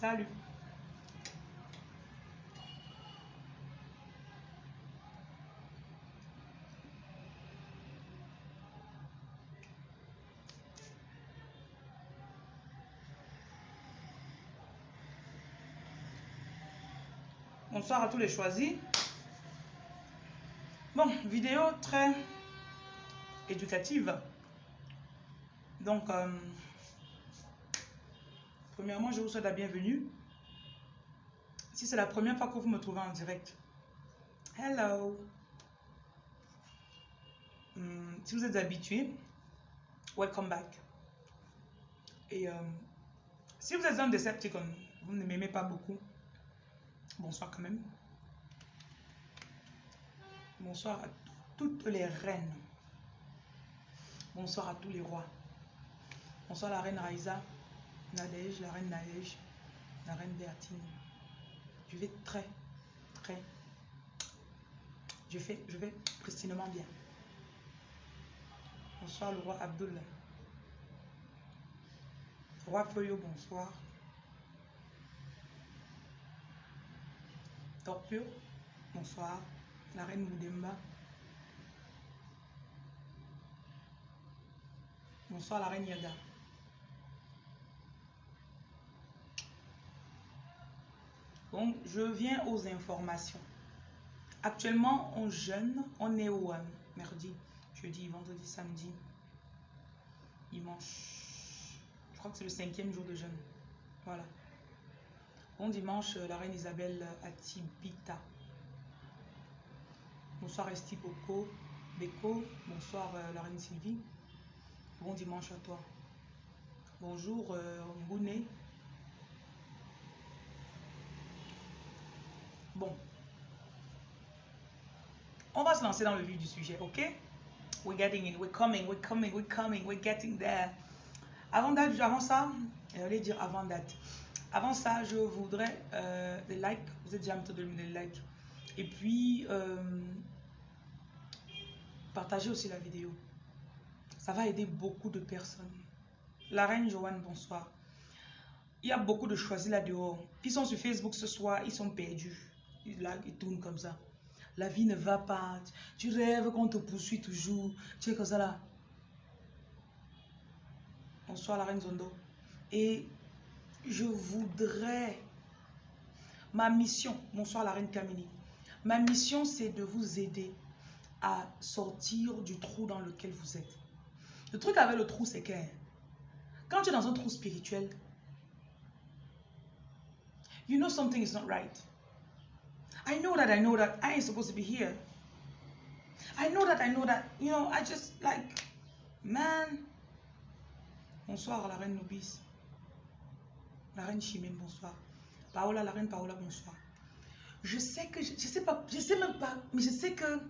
Salut. Bonsoir à tous les choisis. Bon, vidéo très éducative. Donc, euh, premièrement, je vous souhaite la bienvenue. Si c'est la première fois que vous me trouvez en direct, hello. Hmm, si vous êtes habitué, welcome back. Et euh, si vous êtes un Decepticon, vous ne m'aimez pas beaucoup, bonsoir quand même. Bonsoir à toutes les reines. Bonsoir à tous les rois. Bonsoir la reine Raïsa, Nadège, la reine Naège, la reine Bertine. Je vais très, très. Je, fais, je vais pristinement bien. Bonsoir le roi Abdullah. Roi Feuillot, bonsoir. Torpure, bonsoir. La reine Moudemba. Bonsoir la reine Yaga. Donc, je viens aux informations. Actuellement, on jeûne, on est au euh, jeudi, vendredi, samedi, dimanche. Je crois que c'est le cinquième jour de jeûne. Voilà. Bon dimanche, euh, la reine Isabelle Atibita. Bonsoir Esti Beko. Bonsoir euh, la reine Sylvie. Bon dimanche à toi. Bonjour euh. Bon. On va se lancer dans le vif du sujet, ok? We're getting it, we're coming, we're coming, we're coming, we're getting there. Avant, date, avant ça, j'allais dire avant date. Avant ça, je voudrais euh, des likes. Vous êtes déjà train de donner des likes. Et puis, euh, partagez aussi la vidéo. Ça va aider beaucoup de personnes. La reine Joanne, bonsoir. Il y a beaucoup de choisis là dehors. Ils sont sur Facebook ce soir, ils sont perdus. Là, ils tournent comme ça. La vie ne va pas. Tu rêves qu'on te poursuit toujours. Tu es comme ça là. Bonsoir la reine Zondo. Et je voudrais... Ma mission, bonsoir la reine Camille. Ma mission, c'est de vous aider à sortir du trou dans lequel vous êtes. Le truc avec le trou, c'est que quand tu es dans un trou spirituel, you know something is not right. I know that I know that I ain't supposed to be here. I know that I know that, you know, I just like, man. Bonsoir la reine Nobis. La reine Chimène, bonsoir. Paola, la reine Paola, bonsoir. Je sais que, je, je sais pas, je sais même pas, mais je sais que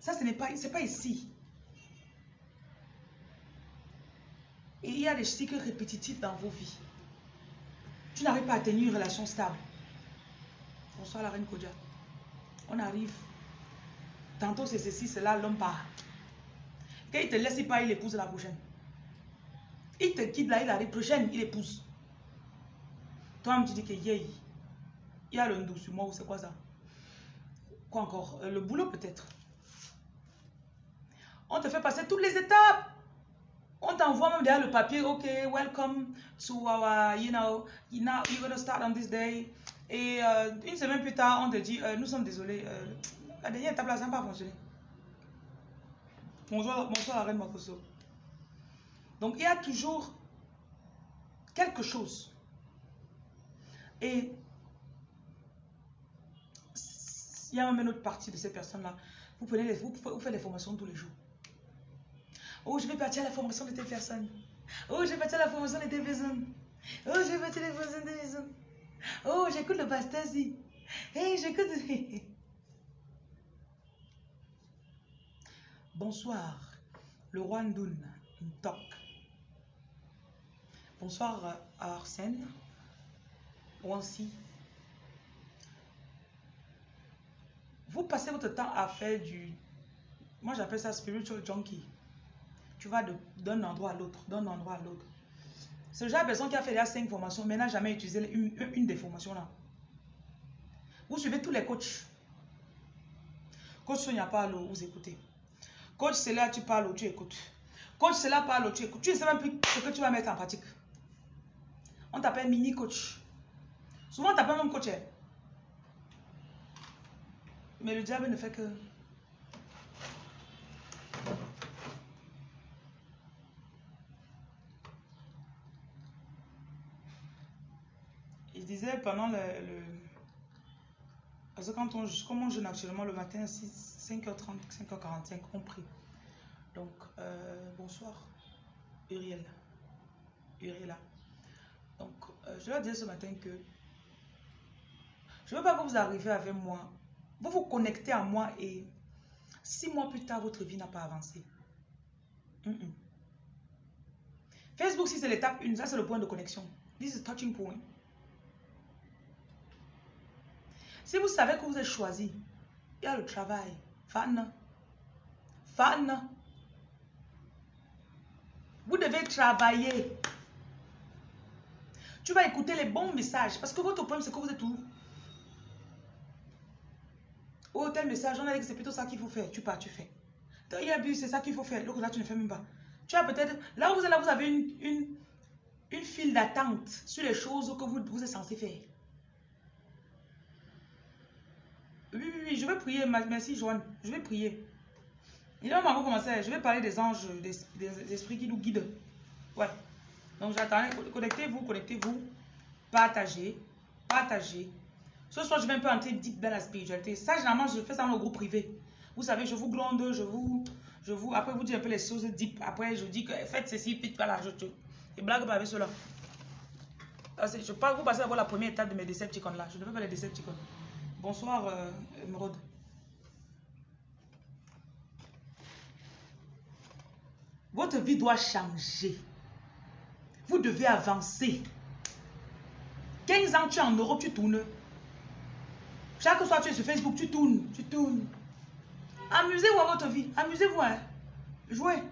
ça, ce n'est pas, c'est pas ici. Il y a des cycles répétitifs dans vos vies. Tu n'arrives pas à tenir une relation stable. Bonsoir la reine Kodja. On arrive. Tantôt c'est ceci, c'est là, l'homme part. Quand te laisse, il part, il épouse la prochaine. Il te quitte là, il arrive prochaine, il épouse. Toi, tu dis que yeah, il y a le ndou sur moi ou c'est quoi ça? Quoi encore? Euh, Le boulot peut-être. On te fait passer toutes les étapes. On t'envoie même derrière le papier, ok, welcome to our, you know, know, you're to start on this day. Et euh, une semaine plus tard, on te dit, euh, nous sommes désolés, euh, la dernière étape là, ça n'a pas fonctionné. Bonsoir, bonsoir la reine Makoso. Donc il y a toujours quelque chose. Et il y a même une autre partie de ces personnes-là. Vous, prenez les, vous, vous faites des formations tous les jours. Oh, je vais partir à la formation de telle personne. Oh, je vais partir à la formation de telle personne. Oh, je vais partir à la formation de telle personne. Oh, j'écoute le pasteur ici. Hey, j'écoute. Bonsoir, le roi Ndoun, Ntok. Bonsoir à Arsène, Wansi. Vous passez votre temps à faire du... Moi, j'appelle ça spiritual junkie. Tu vas d'un endroit à l'autre, d'un endroit à l'autre. Ce genre de personne qui a fait déjà 5 formations, mais n'a jamais utilisé une, des formations là. Vous suivez tous les coachs. Coach Sonia parle, vous écoutez. Coach là, tu parles, tu écoutes. Coach là, parle, tu écoutes. Tu ne sais même plus ce que tu vas mettre en pratique. On t'appelle mini coach. Souvent, on t'appelle même coach. Hein. Mais le diable ne fait que... Pendant le... Parce que quand on, comme on jeûne actuellement le matin, 5h30, 5h45, on prie. Donc, euh, bonsoir, Uriel. Uriela. Donc, euh, je vais dire ce matin que je ne veux pas que vous arriviez avec moi vous vous connectez à moi et six mois plus tard, votre vie n'a pas avancé. Facebook, si c'est l'étape 1, ça c'est le point de connexion. This is touching point. Si vous savez que vous êtes choisi, il y a le travail. Fan. Fan. Vous devez travailler. Tu vas écouter les bons messages parce que votre problème, c'est que vous êtes où? Oh, tel message, on a dit que c'est plutôt ça qu'il faut faire. Tu pars, tu fais. Il y a c'est ça qu'il faut faire. Donc là, tu ne fais même pas. Tu as peut-être... Là où vous êtes là, vous avez une, une, une file d'attente sur les choses que vous, vous êtes censé faire. Je vais prier. Merci, Joanne. Je vais prier. Il va encore commencer. Je vais parler des anges, des, esprits qui nous guident. Ouais. Donc, j'attends. Connectez-vous, connectez-vous. Partagez. Partagez. Ce soir, je vais un peu entrer deep dans la spiritualité. Ça, généralement, je fais ça dans le groupe privé. Vous savez, je vous gronde, je vous, je vous, après vous dis un peu les choses deep. Après, je dis que faites ceci, faites là, je, je, je blague pas avec cela. Je parle, vous passez d'abord la première étape de mes Decepticons là. Je ne fais pas les Decepticons. Bonsoir, euh. Votre vie doit changer. Vous devez avancer. 15 ans, tu es en Europe, tu tournes. Chaque soir, tu es sur Facebook, tu tournes, tu tournes. Amusez-vous à votre vie. Amusez-vous. Hein? Jouez.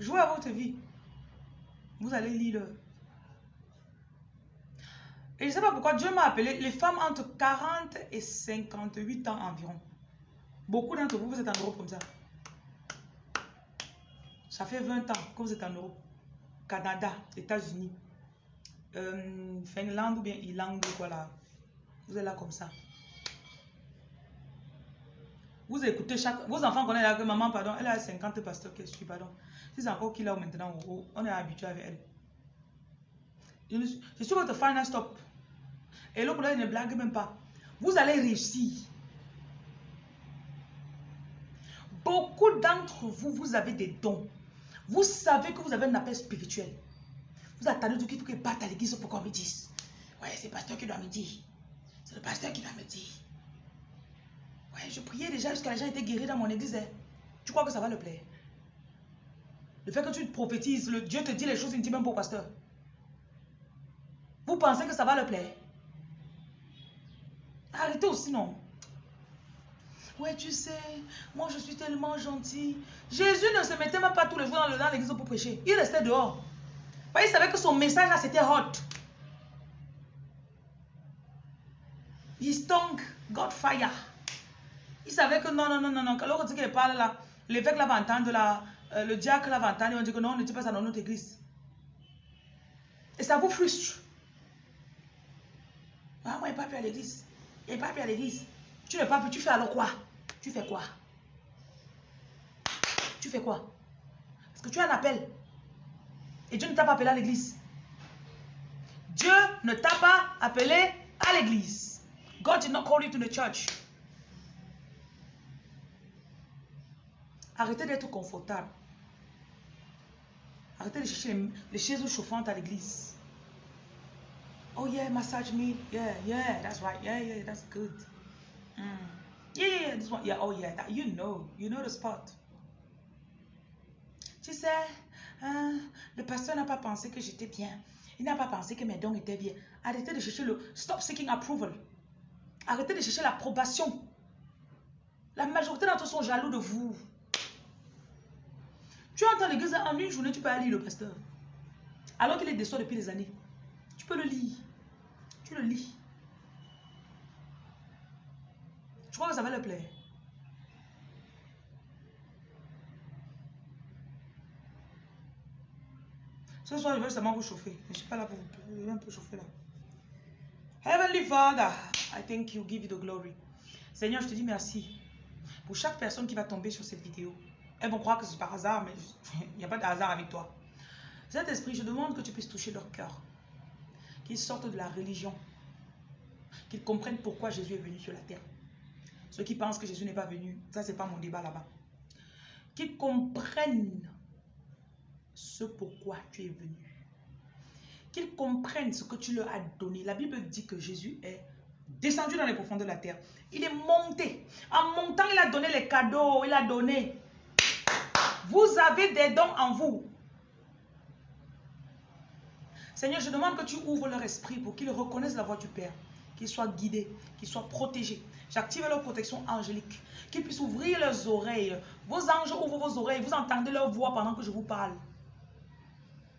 Jouez à votre vie. Vous allez lire. Et je ne sais pas pourquoi Dieu m'a appelé les femmes entre 40 et 58 ans environ. Beaucoup d'entre vous, vous êtes en Europe comme ça. Ça fait 20 ans que vous êtes en Europe. Canada, États-Unis, euh, Finlande ou bien Irlande quoi là. Vous êtes là comme ça. Vous écoutez chaque... Vos enfants connaissent là que maman, pardon, elle a 50 pasteurs que je pardon. C'est encore qu'il a maintenant, on est habitué avec elle. Je suis votre final stop. Et l'autre, ne blague même pas. Vous allez réussir. Beaucoup d'entre vous, vous avez des dons. Vous savez que vous avez un appel spirituel. Vous attendez tout qu'il faut que batte à l'église pour qu'on me dise. Ouais, c'est le pasteur qui doit me dire. C'est le pasteur qui doit me dire. Ouais, je priais déjà jusqu'à les gens étaient guéris dans mon église. Hein. Tu crois que ça va le plaire? Le fait que tu prophétises, le Dieu te dit les choses intimes pour pasteur. Vous pensez que ça va le plaire? Arrêtez aussi, non Ouais, tu sais, moi je suis tellement gentil. Jésus ne se mettait même pas tous les jours dans l'église pour prêcher. Il restait dehors. il savait que son message là c'était hot. Il stunk, God fire. Il savait que non, non, non, non, non. Alors qu'il parle là, l'évêque là va entendre euh, le diacre là va entendre, il va dire que non, ne dis pas ça dans notre église. Et ça vous frustre. Ah, n'est pas plus à l'église. N'est pas plus à l'église. Tu n'es pas plus, tu fais alors quoi? Tu fais quoi? Tu fais quoi? Parce que tu as un appel. Et Dieu ne t'a pas appelé à l'église. Dieu ne t'a pas appelé à l'église. God did not call you to the church. Arrêtez d'être confortable. Arrêtez de chercher les, chaises chauffantes à l'église. Oh yeah, massage me. Yeah, yeah, that's right. Yeah, yeah, that's good. Mm. Yeah, yeah, this one. Yeah, oh yeah, that, you know. You know the spot. Tu sais, hein, le pasteur n'a pas pensé que j'étais bien. Il n'a pas pensé que mes dons étaient bien. Arrêtez de chercher le... Stop seeking approval. Arrêtez de chercher l'approbation. La majorité d'entre eux sont jaloux de vous. Tu entends l'église en une journée, tu peux aller le pasteur. Alors qu'il est déçu depuis des années. Tu peux le lire. Tu le lis. Je crois que ça va le plaire. Ce soir, je vais seulement vous chauffer. Je ne suis pas là pour vous. Je vais un peu chauffer là. Heavenly Father, I thank you, give you the glory. Seigneur, je te dis merci pour chaque personne qui va tomber sur cette vidéo. Elles vont croire que c'est par hasard, mais il n'y a pas de hasard avec toi. Cet esprit, je demande que tu puisses toucher leur cœur. Qu'ils sortent de la religion. Qu'ils comprennent pourquoi Jésus est venu sur la terre. Ceux qui pensent que Jésus n'est pas venu, ça c'est pas mon débat là-bas. Qu'ils comprennent ce pourquoi tu es venu. Qu'ils comprennent ce que tu leur as donné. La Bible dit que Jésus est descendu dans les profondeurs de la terre. Il est monté. En montant, il a donné les cadeaux. Il a donné. Vous avez des dons en vous. Seigneur, je demande que tu ouvres leur esprit pour qu'ils reconnaissent la voix du Père, qu'ils soient guidés, qu'ils soient protégés. J'active leur protection angélique, qu'ils puissent ouvrir leurs oreilles. Vos anges ouvrent vos oreilles, vous entendez leur voix pendant que je vous parle.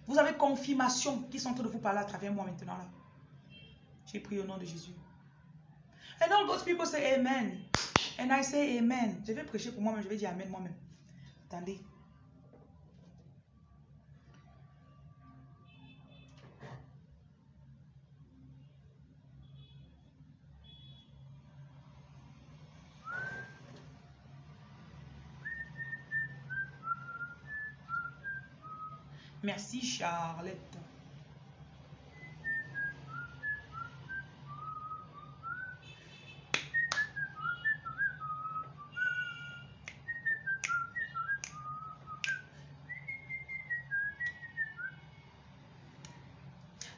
Vous avez confirmation qu'ils sont en train de vous parler à travers moi maintenant là. J'ai pris au nom de Jésus. And all God's people say Amen. And I say Amen. Je vais prêcher pour moi-même, je vais dire Amen moi-même. Attendez. Merci Charlotte.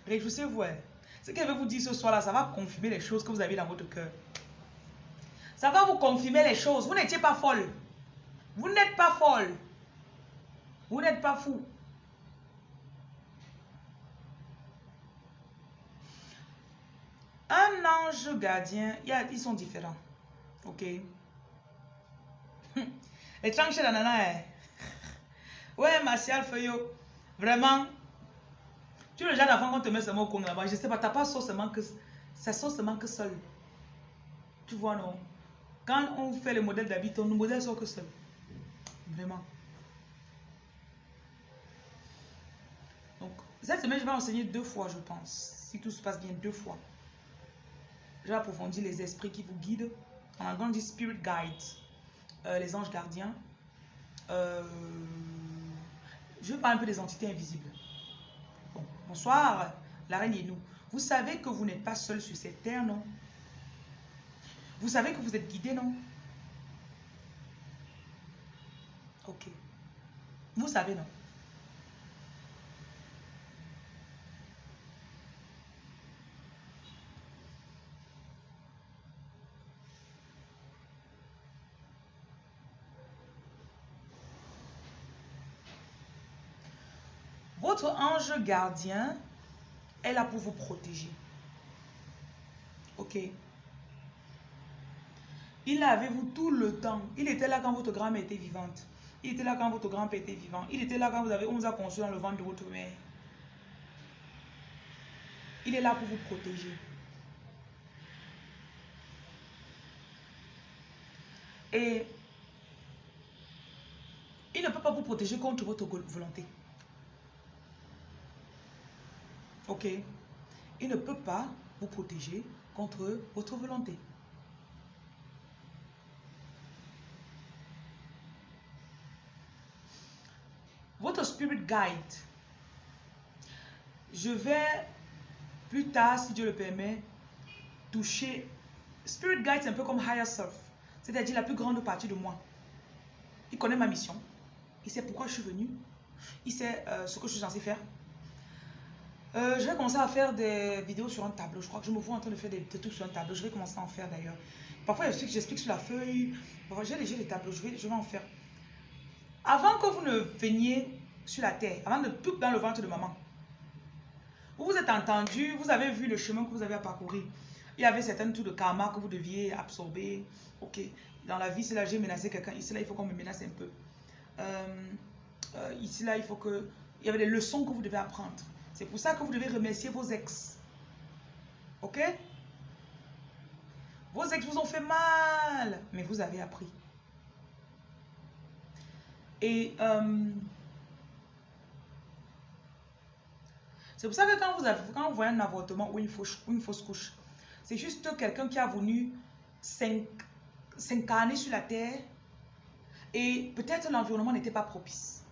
Réjouissez-vous. Ce qu'elle veut vous dire ce soir-là, ça va confirmer les choses que vous avez dans votre cœur. Ça va vous confirmer les choses. Vous n'étiez pas folle. Vous n'êtes pas folle. Vous n'êtes pas fou. Un ange gardien, ils sont différents. Ok. Les tranches d'ananas. Hein. Ouais, Martial Feuillot. Vraiment, tu es le genre d'enfant qu'on te met seulement au con là-bas. Je sais pas, t'as pas sauce seulement que. Ça seulement que seul. Tu vois, non? Quand on fait le modèle d'habit, ton modèle sort que seul. Vraiment. Donc, cette semaine, je vais enseigner deux fois, je pense. Si tout se passe bien, deux fois. Je vais approfondir les esprits qui vous guident. En anglais, on Spirit Guides. Euh, les anges gardiens. Euh, je vais parler un peu des entités invisibles. Bonsoir, la reine et nous. Vous savez que vous n'êtes pas seul sur cette terre, non? Vous savez que vous êtes guidé, non? Ok. Vous savez, non? Votre ange gardien est là pour vous protéger. Ok? Il est avec vous tout le temps. Il était là quand votre grand-mère était vivante. Il était là quand votre grand-père était vivant. Il était là quand vous avez, on vous a conçu dans le ventre de votre mère. Il est là pour vous protéger. Et il ne peut pas vous protéger contre votre volonté. Ok Il ne peut pas vous protéger contre votre volonté. Votre spirit guide. Je vais plus tard, si Dieu le permet, toucher. Spirit guide, c'est un peu comme higher self, c'est-à-dire la plus grande partie de moi. Il connaît ma mission. Il sait pourquoi je suis venu. Il sait euh, ce que je suis censé faire. Euh, je vais commencer à faire des vidéos sur un tableau. Je crois que je me vois en train de faire des, trucs sur un tableau. Je vais commencer à en faire d'ailleurs. Parfois, j'explique sur la feuille. J'ai déjà des tableaux. Je vais, je vais en faire. Avant que vous ne veniez sur la terre, avant de tout dans le ventre de maman, vous vous êtes entendu, vous avez vu le chemin que vous avez à parcourir. Il y avait certains tours de karma que vous deviez absorber. Ok, dans la vie, c'est là j'ai menacé quelqu'un. Ici, là, il faut qu'on me menace un peu. Euh, euh, ici, là, il faut que... Il y avait des leçons que vous devez apprendre. C'est pour ça que vous devez remercier vos ex. Ok? Vos ex vous ont fait mal, mais vous avez appris. Et euh, c'est pour ça que quand vous, avez, quand voyez un avortement ou une fausse, une fausse couche, c'est juste quelqu'un qui a venu s'incarner sur la terre et peut-être l'environnement n'était pas propice.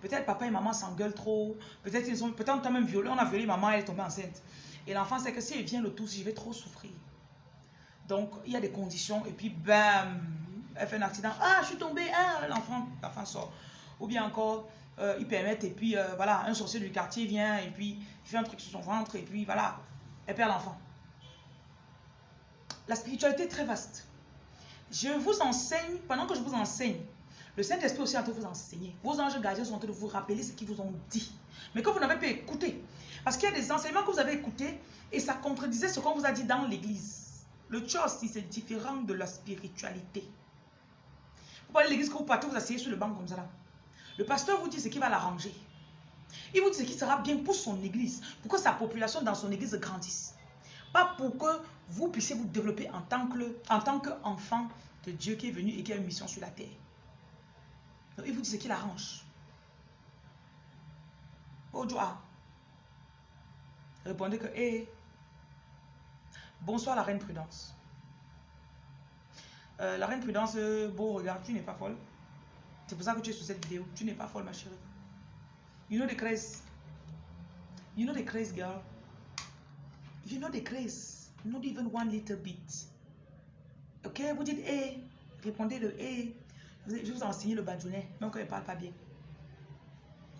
Peut-être papa et maman s'engueulent trop. Peut-être ils ont peut-être même violé. On a violé maman, elle est tombée enceinte. Et l'enfant sait que si elle vient le tout, je vais trop souffrir. Donc il y a des conditions et puis bam, elle fait un accident. Ah, je suis tombée. Ah, l'enfant, l'enfant sort. Ou bien encore, euh, ils permettent et puis euh, voilà, un sorcier du quartier vient et puis il fait un truc sur son ventre et puis voilà, elle perd l'enfant. La spiritualité est très vaste. Je vous enseigne, pendant que je vous enseigne, le Saint-Esprit aussi est en train de vous enseigner. Vos anges gardiens sont en train de vous rappeler ce qu'ils vous ont dit. Mais que vous n'avez pas écouté. Parce qu'il y a des enseignements que vous avez écoutés et ça contredisait ce qu'on vous a dit dans l'église. Le chose, c'est différent de la spiritualité. Vous parlez de l'église que vous partez, vous asseyez sur le banc comme ça là. Le pasteur vous dit ce qui va l'arranger. Il vous dit ce qui sera bien pour son église, pour que sa population dans son église grandisse. Pas pour que vous puissiez vous développer en tant qu'enfant de Dieu qui est venu et qui a une mission sur la terre. Il vous dit ce qui l'arrange. Bonjour. Répondez que, hé, bonsoir la reine Prudence. Euh, la reine Prudence, bon, regarde, tu n'es pas folle. C'est pour ça que tu es sur cette vidéo. Tu n'es pas folle, ma chérie. You know the craze. You know the craze, girl. You know the craze. Not even one little bit. Ok, vous dites hé. Répondez le hé. Je vous ai enseigné le badjounet, même quand il ne parle pas bien.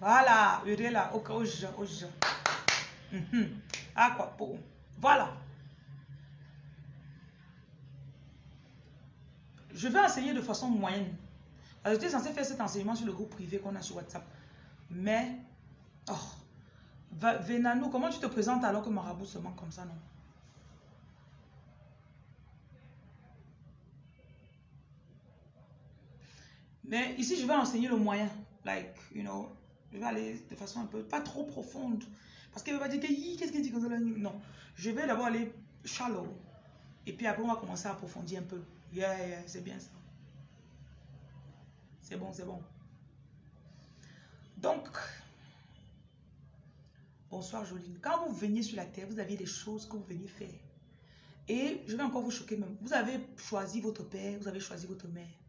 Voilà, est là, ok, oj, oj. Ah quoi, pour. Voilà. Je vais enseigner de façon moyenne. J'étais censé faire cet enseignement sur le groupe privé qu'on a sur WhatsApp. Mais, oh, Venano, comment tu te présentes alors que Marabout se manque comme ça, non? Mais ici, je vais enseigner le moyen. Like, you know, je vais aller de façon un peu, pas trop profonde. Parce qu'elle va dire que, qu'est-ce qu'elle dit comme ça Non, je vais d'abord aller shallow. Et puis après, on va commencer à approfondir un peu. Yeah, yeah, c'est bien ça. C'est bon, c'est bon. Donc, bonsoir Joline. Quand vous veniez sur la terre, vous aviez des choses que vous veniez faire. Et je vais encore vous choquer même. Vous avez choisi votre père, vous avez choisi votre mère.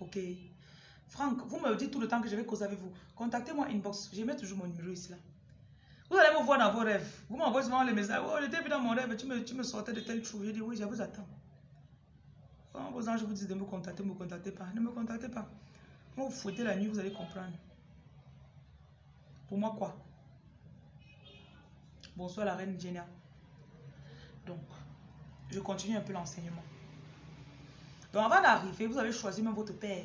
Ok. Franck, vous me dites tout le temps que je vais causer avec vous. Contactez-moi inbox. Je mets toujours mon numéro ici là. Vous allez me voir dans vos rêves. Vous m'envoyez souvent les messages. Oh, j'étais vu dans mon rêve, tu me, tu me sortais de telle chose. Je dis oui, je vous attends. Quand vos anges vous disent de me contacter, ne me contactez pas. Ne me contactez pas. Vous fouettez la nuit, vous allez comprendre. Pour moi, quoi? Bonsoir la reine Jenna. Donc, je continue un peu l'enseignement. Donc avant d'arriver, vous avez choisi même votre père.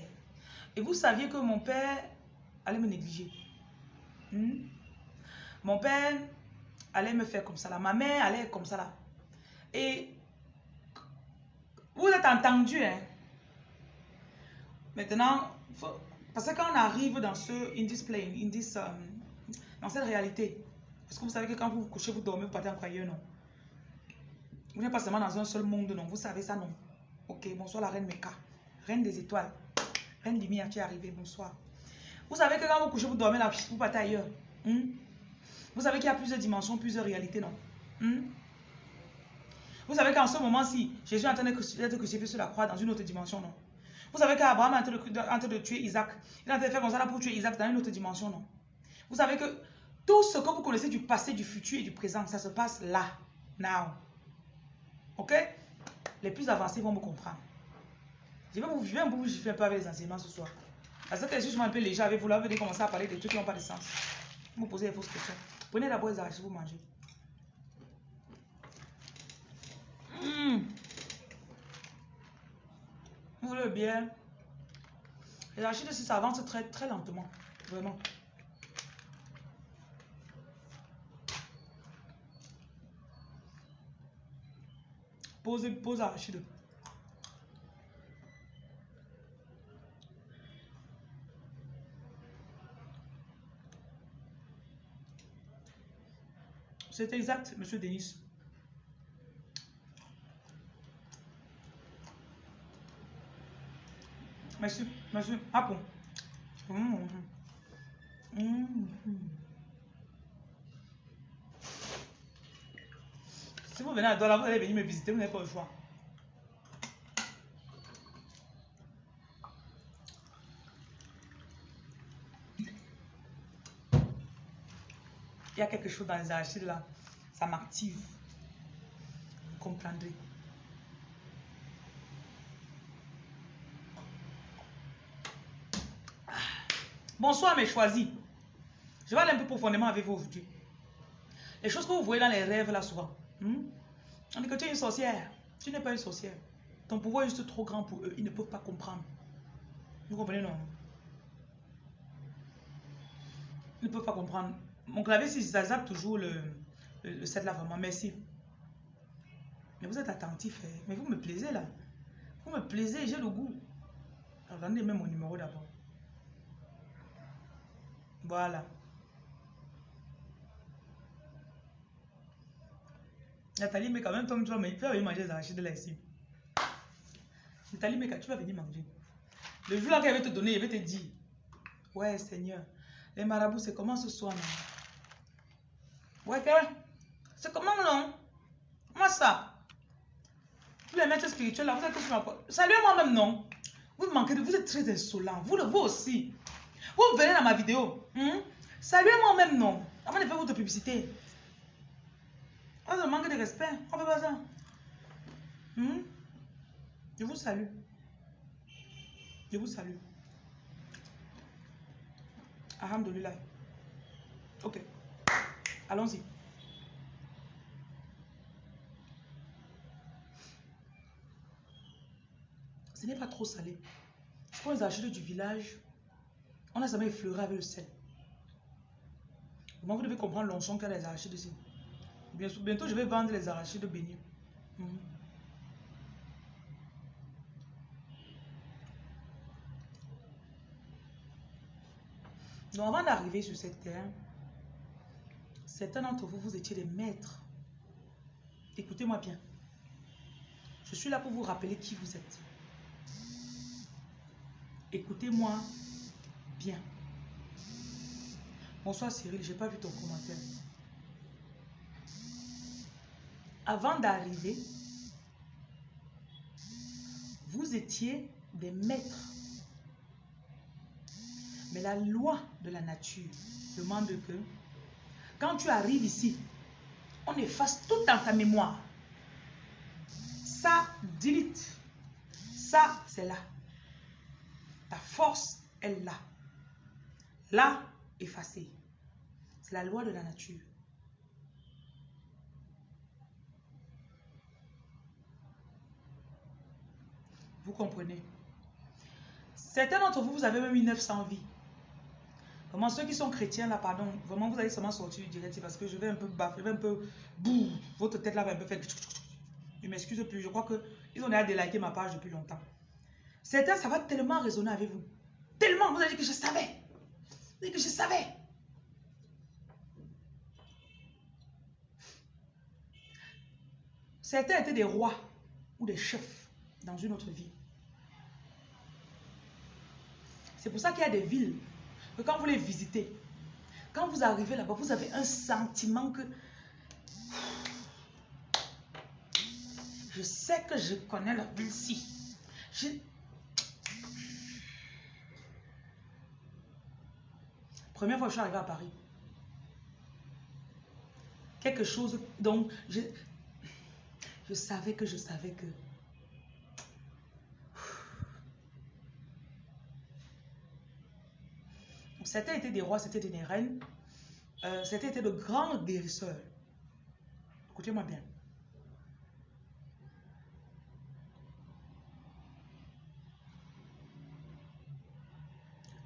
Et vous saviez que mon père allait me négliger. Hmm? Mon père allait me faire comme ça là. Ma mère allait comme ça là. Et vous êtes entendu, hein? Maintenant, parce que quand on arrive dans ce, in this plane, in this, um, dans cette réalité, parce que vous savez que quand vous vous couchez, vous dormez, vous partez en non? Vous n'êtes pas seulement dans un seul monde, non? Vous savez ça, non? Ok, bonsoir la reine Meka. Reine des étoiles. Reine lumière, tu es arrivée, bonsoir. Vous savez que quand vous couchez, vous dormez là, vous partez ailleurs. Hmm? Vous savez qu'il y a plusieurs dimensions, plusieurs réalités, non? Hmm? Vous savez qu'en ce moment-ci, Jésus est en train d'être crucifié sur la croix dans une autre dimension, non? Vous savez qu'Abraham est en train, de, tuer Isaac. Il est en train de faire comme ça pour tuer Isaac dans une autre dimension, non? Vous savez que tout ce que vous connaissez du passé, du futur et du présent, ça se passe là, now. Ok? Les plus avancés vont me comprendre. Je vais vous, je un peu avec les enseignements ce soir. Parce que je suis un peu léger avec vous, là, vous allez commencer à parler des trucs qui n'ont pas de sens. Vous me posez des fausses questions. Prenez d'abord les arachides, vous mangez. Mmh. Vous voulez bien. Les arachides, ça avance très, très lentement. Vraiment. Pose, pose arachide. C'est exact, monsieur Denis. Merci, merci. Ah bon. Mmh. Mmh. Si vous venez à Douala, vous allez venir me visiter, vous n'avez pas le choix. Il y a quelque chose dans les arachides là, ça m'active. Vous comprendrez. Bonsoir mes choisis. Je vais aller un peu profondément avec vous aujourd'hui. Les choses que vous voyez dans les rêves là souvent. On dit que tu es une sorcière. Tu n'es pas une sorcière. Ton pouvoir est juste trop grand pour eux. Ils ne peuvent pas comprendre. Vous comprenez non? Ils ne peuvent pas comprendre. Mon clavier, ça zappe toujours le, le, set là, vraiment. Merci. Mais vous êtes attentif. Hein. Mais vous me plaisez là. Vous me plaisez, j'ai le goût. Regardez même mon numéro d'abord. Voilà. Nathalie mais quand même, toi, tu vas, tu vas venir manger les arachides là ici. Nathalie mais tu vas venir manger. Le jour là qu'elle va te donner, elle va te dire Ouais, Seigneur, les marabouts, c'est comment ce soir, non? Ouais, c'est comment, non? Comment ça? Tous les maîtres spirituels là, vous êtes sur ma Salut moi-même, non? Vous manquez de. Vous êtes très insolent. Vous, vous aussi. Vous venez dans ma vidéo. Hmm? Saluez-moi même, non? Avant de faire votre publicité. On oh, manque de respect. On fait pas ça. Hmm? Je vous salue. Je vous salue. Alhamdulillah. Ok. Allons-y. Ce n'est pas trop salé. Pour les achats du village, on n'a jamais effleuré avec le sel. vous devez comprendre l'onction qu'il y a les arachides ici. Bientôt, je vais vendre les arachides bénis. Mm Donc avant d'arriver sur cette terre, certains d'entre vous, vous étiez des maîtres. Écoutez-moi bien. Je suis là pour vous rappeler qui vous êtes. Écoutez-moi Bien. Bonsoir Cyril, j'ai pas vu ton commentaire. Avant d'arriver, vous étiez des maîtres. Mais la loi de la nature demande que quand tu arrives ici, on efface tout dans ta mémoire. Ça, delete. Ça, c'est là. Ta force est là. Là, effacé. C'est la loi de la nature. Vous comprenez Certains d'entre vous, vous avez même 900 vies. Vraiment, ceux qui sont chrétiens, là, pardon, vraiment, vous allez seulement sortir du direct parce que je vais un peu baffer, un peu... Bouh, votre tête là va un peu faire... Je m'excuse plus, je crois qu'ils ont déjà déliké ma page depuis longtemps. Certains, ça va tellement résonner avec vous. Tellement, vous allez dire que je savais que je savais. Certains étaient des rois ou des chefs dans une autre vie. C'est pour ça qu'il y a des villes que quand vous les visitez, quand vous arrivez là-bas, vous avez un sentiment que je sais que je connais la ville-ci. Première fois que je suis arrivée à Paris. Quelque chose, donc, je, je savais que je savais que... C'était été des rois, c'était des reines. Euh, c'était été de grands guérisseurs. Écoutez-moi bien.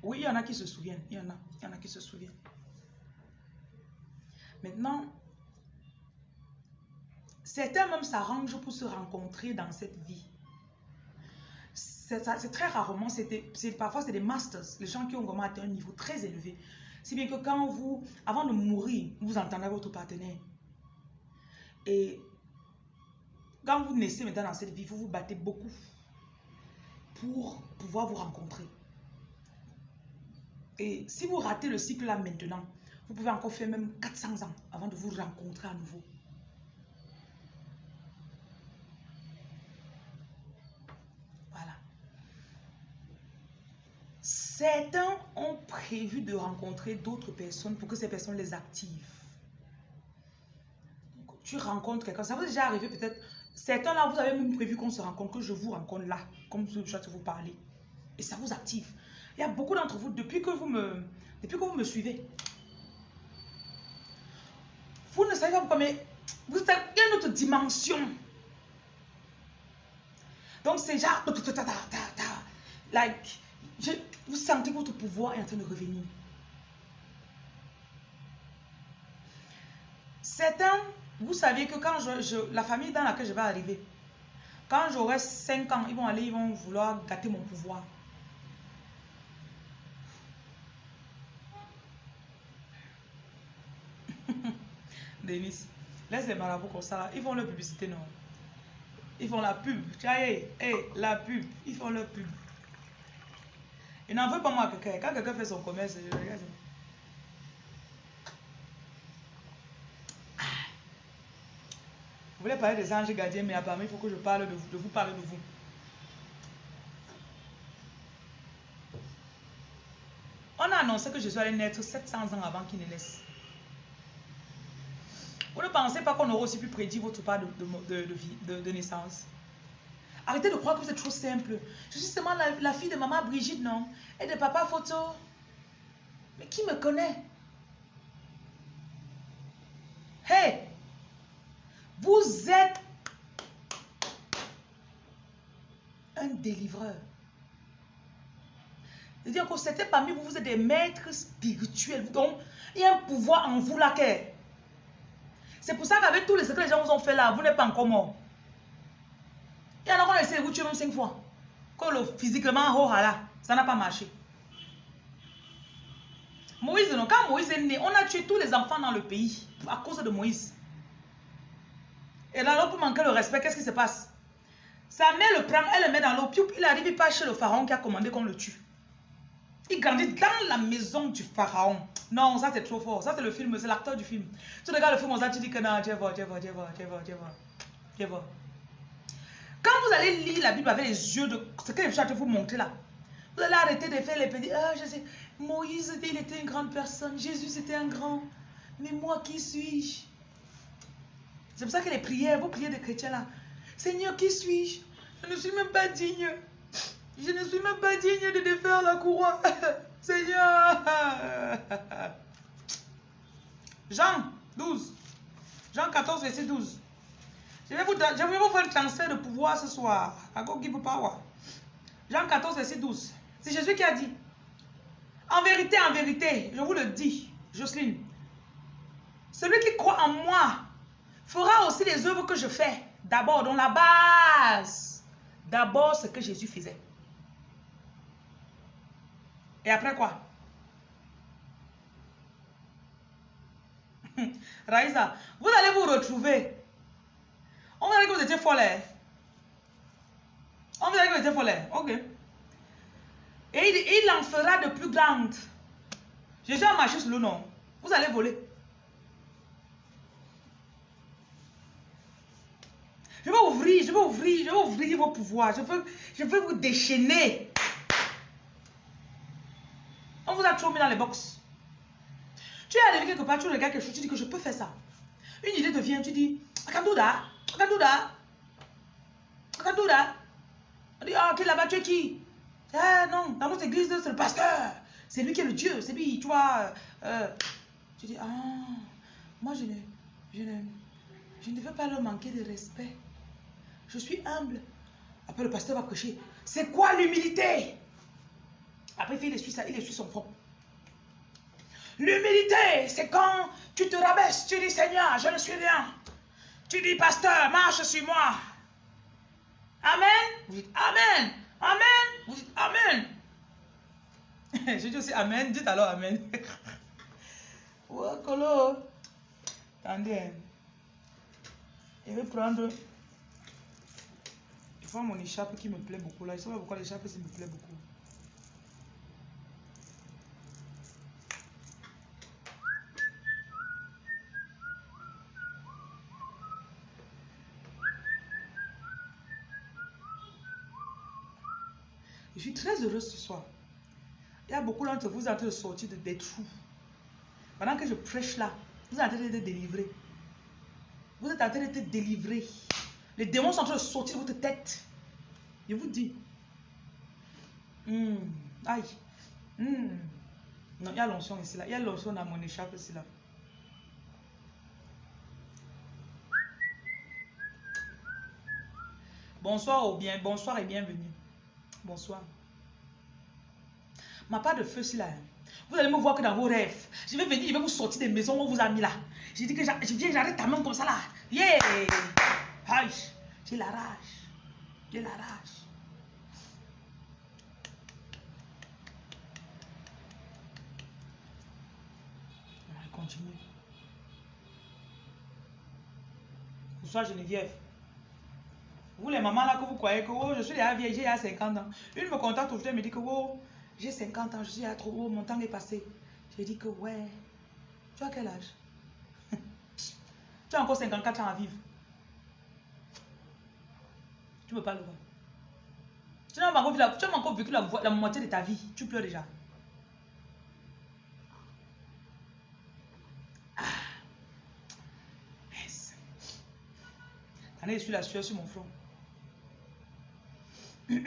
Oui, il y en a qui se souviennent. Il y en a, il y en a qui se souviennent. Maintenant, certains même s'arrangent pour se rencontrer dans cette vie. C'est très rarement, parfois c'est des masters, les gens qui ont vraiment atteint un niveau très élevé. Si bien que quand vous, avant de mourir, vous entendez votre partenaire, Et quand vous naissez maintenant dans cette vie, vous vous battez beaucoup pour pouvoir vous rencontrer. Et si vous ratez le cycle là maintenant, vous pouvez encore faire même 400 ans avant de vous rencontrer à nouveau. Voilà. Certains ont prévu de rencontrer d'autres personnes pour que ces personnes les activent. Tu rencontres quelqu'un, ça vous est déjà arrivé peut-être. Certains là, vous avez même prévu qu'on se rencontre, que je vous rencontre là, comme je suis vous parler. Et ça vous active. Il y a beaucoup d'entre vous, depuis que vous me, depuis que vous me suivez, vous ne savez pas pourquoi, mais vous êtes, une autre dimension. Donc c'est genre, like, vous sentez que votre pouvoir est en train de revenir. Certains, vous savez que quand je, la famille dans laquelle je vais arriver, quand j'aurai 5 ans, ils vont aller, ils vont vouloir gâter mon pouvoir. Denis, laisse les marabouts comme ça Ils font leur publicité, non? Ils font la pub. Vois, hey, la pub. Ils font leur pub. N'en veulent pas moi quelqu'un. Quand quelqu'un fait son commerce, je regarde. Vous voulez parler des anges gardiens, mais apparemment, il faut que je parle de vous, de vous parler de vous. On a annoncé que Jésus allait naître 700 ans avant qu'il ne naisse. Vous ne pensez pas qu'on aurait aussi pu prédire votre part de, de, naissance? Arrêtez de croire que c'est trop simple. Je suis seulement la, fille de maman Brigitte, non? Et de papa Photo. Mais qui me connaît? Hey Vous êtes un délivreur. C'est-à-dire que c'était parmi vous, vous êtes des maîtres spirituels. Donc, il y a un pouvoir en vous là c'est pour ça qu'avec tous les secrets que les gens vous ont fait là, vous n'êtes pas encore mort. Il y en a qui ont essayé de vous tuer même cinq fois. Quand le physiquement, oh là, ça n'a pas marché. Moïse, non, quand Moïse est né, on a tué tous les enfants dans le pays à cause de Moïse. Et là, pour manquer le respect, qu'est-ce qui se passe? Sa mère le prend, elle le met dans l'eau, puis il arrive pas chez le pharaon qui a commandé qu'on le tue. Il grandit dans la maison du pharaon. Non, ça c'est trop fort. Ça c'est le film, c'est l'acteur du film. Tu regardes le film, ça tu dis que non, tu vois, tu vois, tu vois, tu vois, tu vois. Tu vois. Quand vous allez lire la Bible avec les yeux de ce que je vais vous montrer là, vous allez arrêter de faire les petits. Ah, Moïse, il était une grande personne. Jésus, c'était un grand. Mais moi, qui suis-je? C'est pour ça que les prières, vos prières des chrétiens là. Seigneur, qui suis-je? Je ne suis même pas digne. Je ne suis même pas digne de défaire la couronne. Seigneur. Jean 12. Jean 14, verset 12. Je vais vous, faire un transfert de pouvoir ce soir. Jean 14, verset 12. C'est Jésus qui a dit. En vérité, en vérité, je vous le dis, Jocelyne. Celui qui croit en moi fera aussi les œuvres que je fais. D'abord, dans la base. D'abord, ce que Jésus faisait. Et après quoi? Raïsa, vous allez vous retrouver. On va dire que vous étiez folle. On va dire que vous étiez folle. Ok. Et il, en fera de plus grandes. Jésus a marché sur le nom. Vous allez voler. Je vais ouvrir, je vais ouvrir, je vais ouvrir vos pouvoirs. Je veux, je vous déchaîner. On vous a trop mis dans les box. Tu es arrivé quelque part, tu regardes quelque chose, tu dis que je peux faire ça. Une idée te vient, tu dis, Akandouda, Akandouda, Akandouda. On dit, ah, ok, là-bas, tu es qui? Ah, non, dans notre église, c'est le pasteur. C'est lui qui est le Dieu, c'est lui, tu vois. Euh, tu dis, ah, moi, je ne, je, ne, je ne veux pas leur manquer de respect. Je suis humble. Après, le pasteur va prêcher. C'est quoi l'humilité? Après, il essuie, ça, il essuie son front. L'humilité, c'est quand tu te rabaisses, tu dis Seigneur, je ne suis rien. Tu dis Pasteur, marche sur moi. Amen. Vous dites Amen. Amen. Vous dites Amen. je dis aussi Amen. Dites alors Amen. Attendez. Je vais prendre... Il faut mon écharpe qui me plaît beaucoup là. Je sais pas pourquoi l'écharpe me plaît beaucoup. Suis très heureuse ce soir. Il y a beaucoup d'entre vous, en train de sortir de, des trous. Pendant que je prêche là, vous êtes en train d'être délivré. Vous êtes en train d'être délivré. Les démons sont en train de sortir de votre tête. Je vous dis. Hmm, aïe. Hmm. Non, il y a l'onction ici là. Il y a l'onction dans mon écharpe ici là. Bonsoir ou bien, bonsoir et bienvenue. Bonsoir. Ma part de feu, c'est là. Vous allez me voir que dans vos rêves. Je vais venir, je vais vous sortir des maisons où on vous a mis là. Je dis que je viens, j'arrête ta main comme ça là. Yeah! J'ai la rage. J'ai la rage. On va continuer. Bonsoir Geneviève. Vous les mamans là que vous croyez que oh, je suis déjà vieille, j'ai 50 ans. Une me contacte aujourd'hui, elle me dit que oh, j'ai 50 ans, je suis à trop haut, mon temps est passé. J'ai dit que ouais, tu as quel âge? Tu as encore 54 ans à vivre. Tu ne peux pas le voir. Tu n'as pas encore vécu la, la moitié de ta vie. Tu pleures déjà. Ah. Yes. je suis la sueur sur mon front. Vous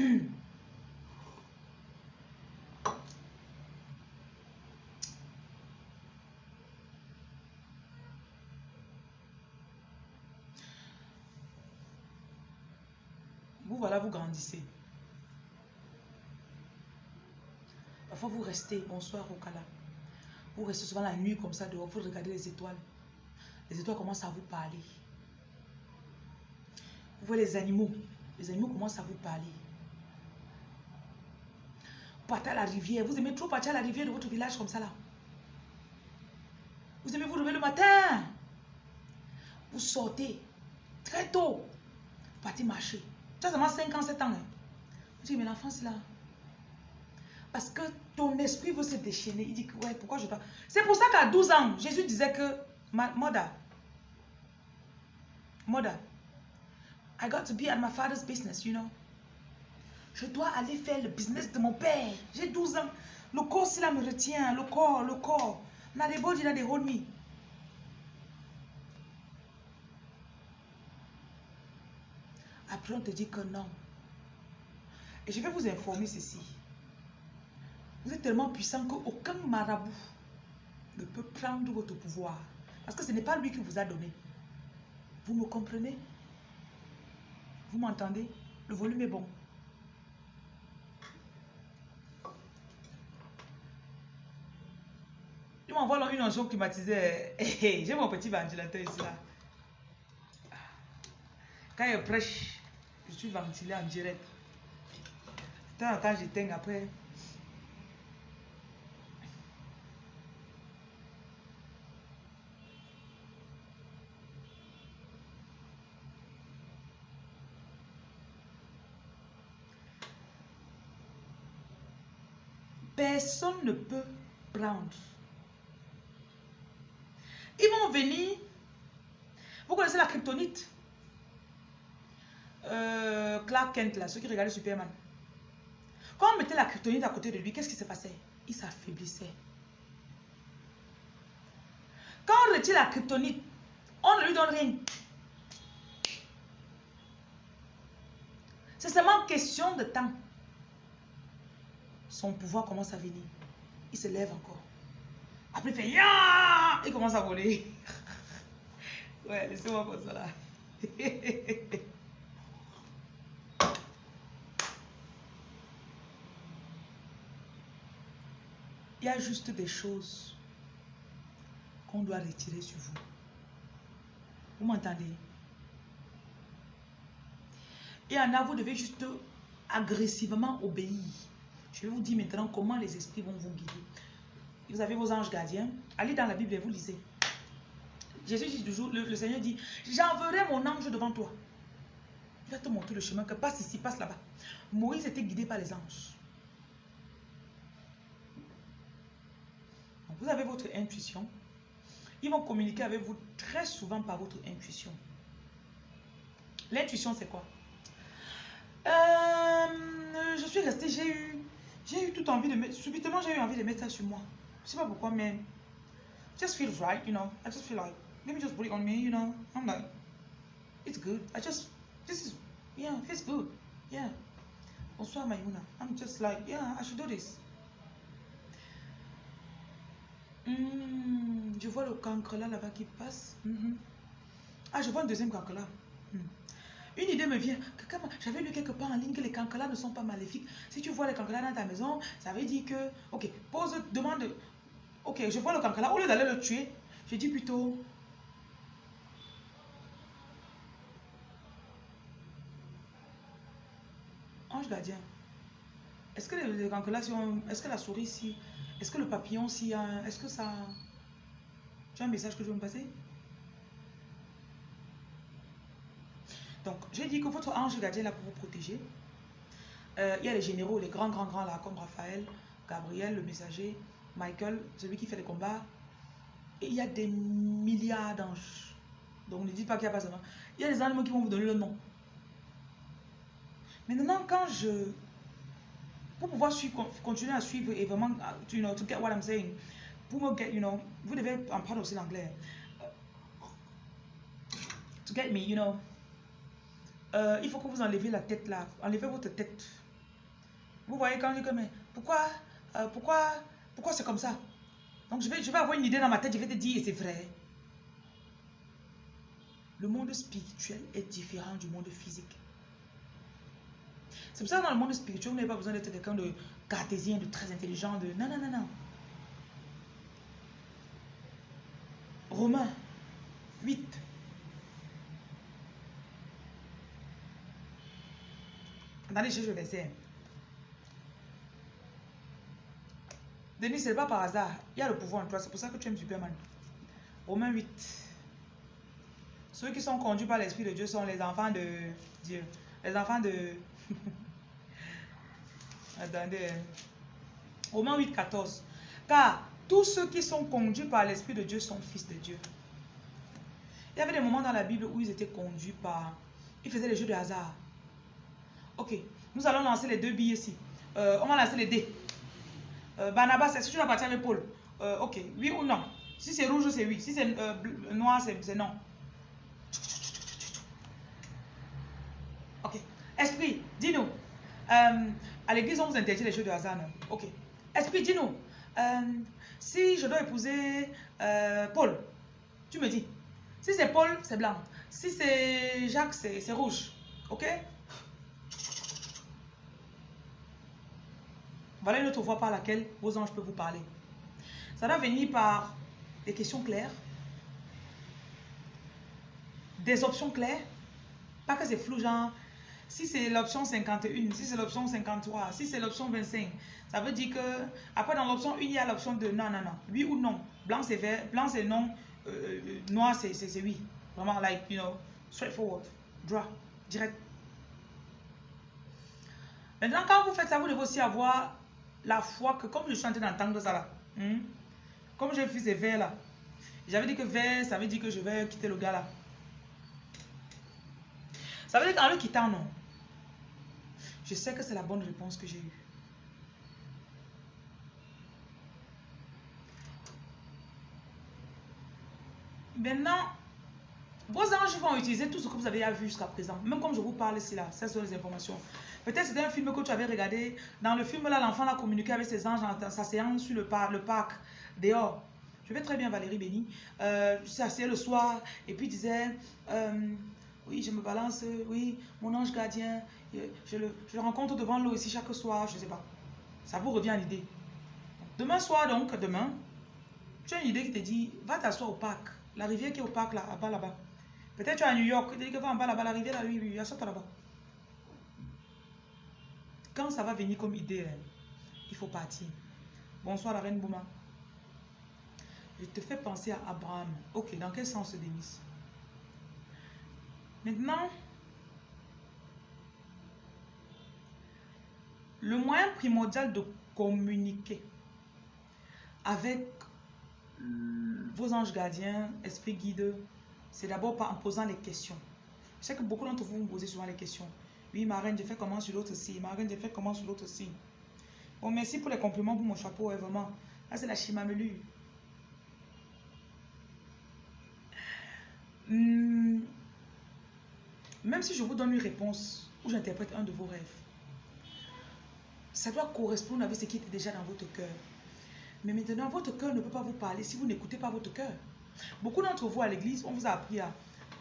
voilà, vous grandissez. Parfois, vous restez, bonsoir au Kala. Vous restez souvent la nuit comme ça dehors, vous regardez les étoiles. Les étoiles commencent à vous parler. Vous voyez les animaux. Les animaux commencent à vous parler partez à la rivière. Vous aimez trop partir à la rivière de votre village comme ça là. Vous aimez vous lever le matin. Vous sortez très tôt. Vous partez marcher. Tu as seulement 5 ans, 7 ans. Hein. Vous dites, mais l'enfant c'est là. Parce que ton esprit veut se déchaîner. Il dit ouais, pourquoi je pas. C'est pour ça qu'à 12 ans, Jésus disait que, Moda, Moda, I got to be at my father's business, you know. Je dois aller faire le business de mon père. J'ai 12 ans. Le corps, là me retient. Le corps, le corps. Après, on te dit que non. Et je vais vous informer ceci. Vous êtes tellement puissant qu'aucun marabout ne peut prendre votre pouvoir. Parce que ce n'est pas lui qui vous a donné. Vous me comprenez? Vous m'entendez? Le volume est bon. M'envoie une onction climatisée. J'ai mon petit ventilateur ici là. Quand il prêche, je suis ventilé en direct. Quand j'éteins après. Personne ne peut prendre ils vont venir. Vous connaissez la kryptonite? Euh, Clark Kent, là, ceux qui regardaient Superman. Quand on mettait la kryptonite à côté de lui, qu'est-ce qui se passait? Il s'affaiblissait. Quand on retire la kryptonite, on ne lui donne rien. C'est seulement question de temps. Son pouvoir commence à venir. Il se lève encore. Après, il fait ya Il commence à voler. ouais, laissez-moi comme ça. Il y a juste des choses qu'on doit retirer sur vous. Vous m'entendez? Et en a, vous devez juste agressivement obéir. Je vais vous dire maintenant comment les esprits vont vous guider. Vous avez vos anges gardiens. Allez dans la Bible et vous lisez. Jésus dit toujours, le, Seigneur dit, j'enverrai mon ange devant toi. Il va te montrer le chemin que passe ici, passe là-bas. Moïse était guidé par les anges. Vous avez votre intuition. Ils vont communiquer avec vous très souvent par votre intuition. L'intuition, c'est quoi? Euh, Je suis restée, j'ai eu, j'ai eu toute envie de mettre, subitement j'ai eu envie de mettre ça sur moi. Je sais pas pourquoi, mais just feels right, you know. I just feel like, let me just put it on me, you know. I'm like, it's good. I just, this is, yeah, feels good. Yeah. Bonsoir Maïmouna. I'm just like, yeah, I should do this. Hmm, je vois le cancre là, là-bas qui passe. Mm-hmm. Ah, je vois un deuxième cancre là. Hmm. Une idée me vient. J'avais lu quelque part en ligne que les cancres là ne sont pas maléfiques. Si tu vois les cancres là dans ta maison, ça veut dire que, ok, pose, demande, ok, je vois le cancre là, au lieu d'aller le tuer, je dis plutôt, ange gardien, est-ce que les, est-ce que la souris ici, est-ce que le papillon ici, est-ce que ça... Tu as un message que je veux me passer? Donc, j'ai dit que votre ange gardien est là pour vous protéger. Euh, il y a les généraux, les grands, grands, grands là, comme Raphaël, Gabriel, le messager, Michael, celui qui fait les combats. Il y a des milliards d'anges. Donc, ne dites pas qu'il n'y a pas ça. Il y a des animaux qui vont vous donner le nom. Maintenant, quand je pour pouvoir suivre, continuer à suivre et vraiment, you know, to get what I'm saying, pour me get, you know, vous devez en parler aussi l'anglais. To get me, you know, euh, il faut que vous enlevez la tête là, enlevez votre tête. Vous voyez quand je dis que, mais pourquoi, euh, pourquoi, pourquoi c'est comme ça? Donc je vais, je vais avoir une idée dans ma tête, je vais te dire, et c'est vrai. Le monde spirituel est différent du monde physique. C'est pour ça que dans le monde spirituel, vous n'avez pas besoin d'être quelqu'un de cartésien, de très intelligent, de... Non, non, non, non. Romains 8. Attendez, je vais verset. Denis, ce n'est pas par hasard. Il y a le pouvoir en toi. C'est pour ça que tu aimes Superman. Romains 8. Ceux qui sont conduits par l'Esprit de Dieu sont les enfants de Dieu. Les enfants de... Attendez. Romains 8, 14. Car tous ceux qui sont conduits par l'Esprit de Dieu sont fils de Dieu. Il y avait des moments dans la Bible où ils étaient conduits par... Ils faisaient les jeux de hasard. Ok, nous allons lancer les deux billes ici. Euh, on va lancer les dés. Euh, Barnabas, est-ce que tu partir avec Paul euh, Ok, oui ou non? Si c'est rouge, c'est oui. Si c'est noir, c'est non. Ok. Esprit, dis-nous. À l'église, on vous interdit les jeux de hasard. Ok. Esprit, dis-nous. Euh, si je dois épouser euh, Paul, tu me dis. Si c'est Paul, c'est blanc. Si c'est Jacques, c'est rouge. Ok? Voilà une autre voie par laquelle vos anges peuvent vous parler. Ça doit venir par des questions claires, des options claires, pas que c'est flou, genre si c'est l'option 51, si c'est l'option 53, si c'est l'option 25, ça veut dire que après dans l'option 1, il y a l'option de non, non, non, oui ou non. Blanc c'est vert, blanc c'est non, euh, euh, noir c'est oui. Vraiment, like, you know, straightforward, draw, direct. Maintenant, quand vous faites ça, vous devez aussi avoir la foi que, comme je suis en train d'entendre ça là, hmm, comme j'ai fait ces verts là, j'avais dit que vert, ça veut dire que je vais quitter le gars là. Ça veut dire qu'en le quittant, non. Je sais que c'est la bonne réponse que j'ai eue. Maintenant, vos anges vont utiliser tout ce que vous avez vu jusqu'à présent. Même comme je vous parle ici, là, ça sont les informations. Peut-être c'était un film que tu avais regardé. Dans le film, là, l'enfant a communiqué avec ses anges en s'asseyant sur le, parc, dehors. Je vais très bien, Valérie Béni. Euh, s'asseyait le soir et puis disait... Euh, oui, je me balance, oui, mon ange gardien, je le, je rencontre devant l'eau ici chaque soir, je ne sais pas. Ça vous revient à l'idée. Demain soir, donc, demain, tu as une idée qui te dit, va t'asseoir au parc. La rivière qui est au parc, là, bas, là-bas. Peut-être tu es à New York, tu dis que va en bas, là-bas, la rivière, là, oui, oui, assois-toi là-bas. Quand ça va venir comme idée, hein, il faut partir. Bonsoir, la reine Bouma. Je te fais penser à Abraham. Ok, dans quel sens, Denis Maintenant, le moyen primordial de communiquer avec vos anges gardiens, esprit guide, c'est d'abord en posant les questions. Je sais que beaucoup d'entre vous me posez souvent les questions. Oui, ma reine, j'ai fait comment sur l'autre signe Ma reine, j'ai fait comment sur l'autre signe Bon, merci pour les compliments pour mon chapeau, vraiment. Là, c'est la chimamelu. Hmm. Même si je vous donne une réponse ou j'interprète un de vos rêves, ça doit correspondre avec ce qui était déjà dans votre cœur. Mais maintenant, votre cœur ne peut pas vous parler si vous n'écoutez pas votre cœur. Beaucoup d'entre vous à l'église, on vous a appris à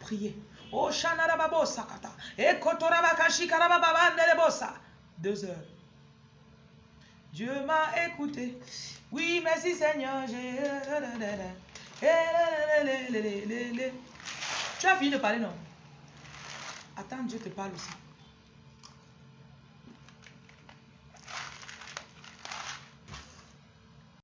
prier. Oh. Deux heures. Dieu m'a écouté. Oui, merci Seigneur. Tu as fini de parler, non Attends, Dieu te parle aussi.